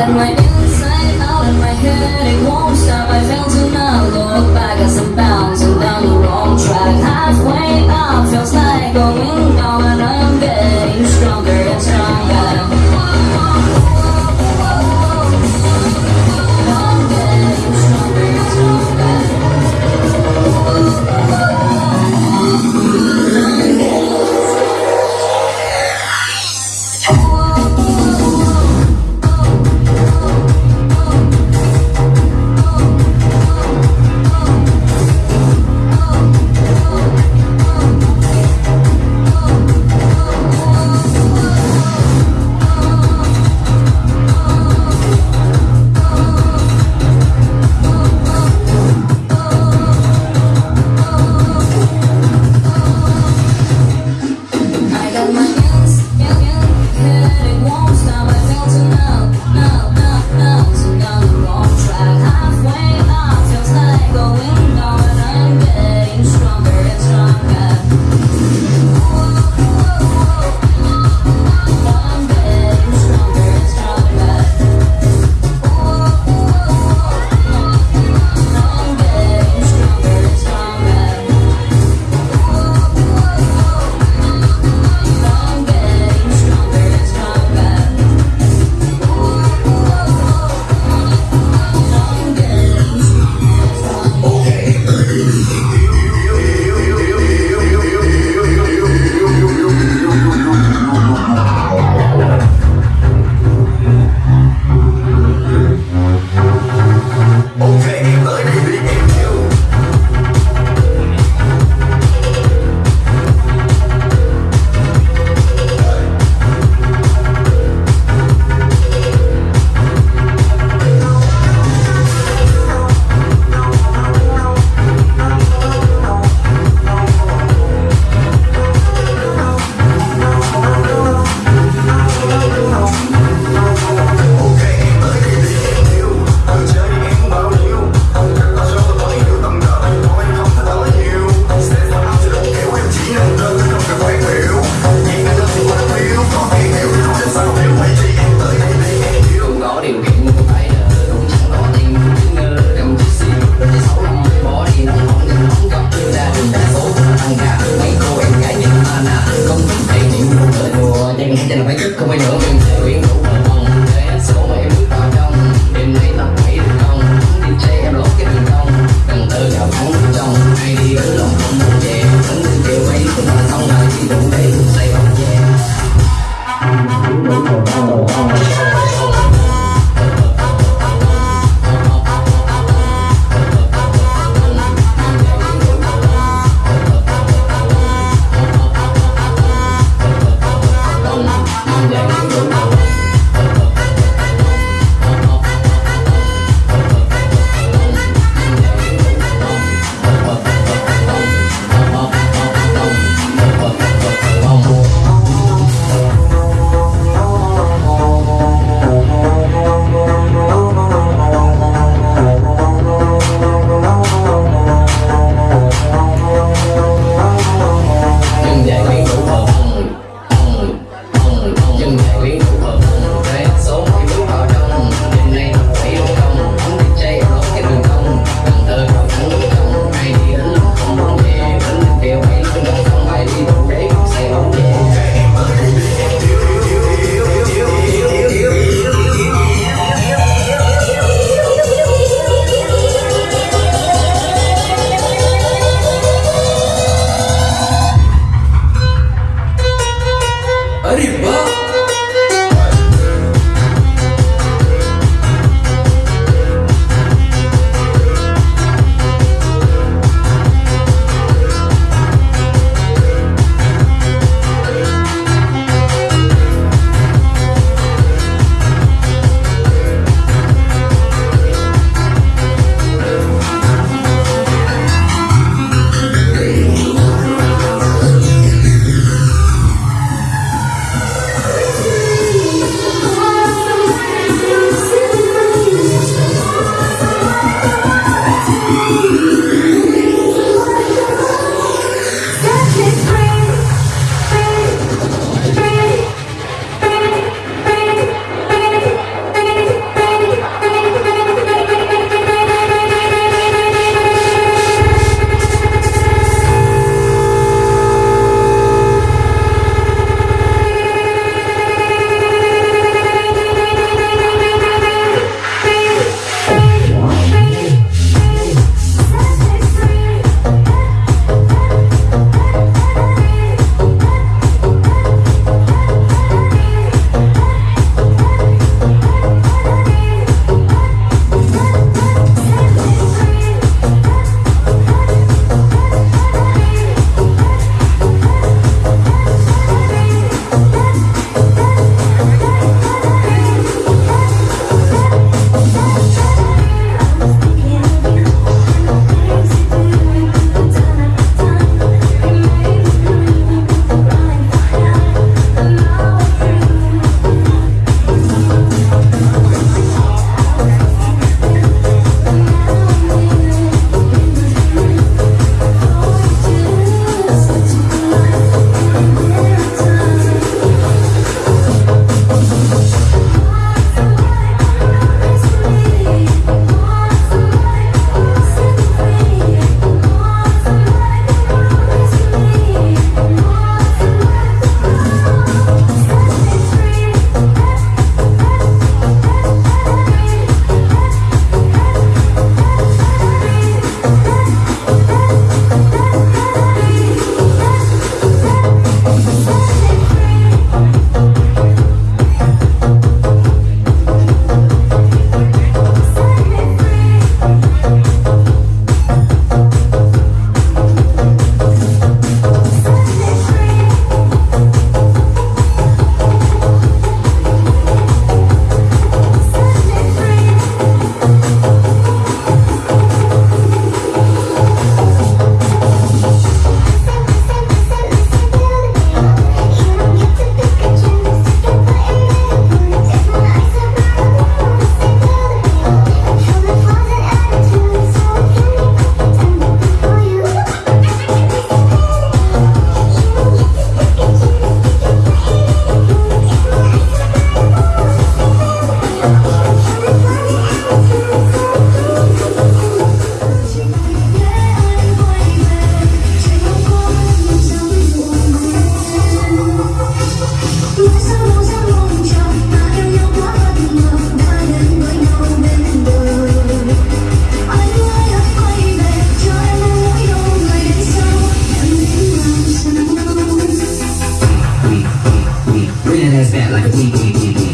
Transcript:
Got my like a week, week, week, week.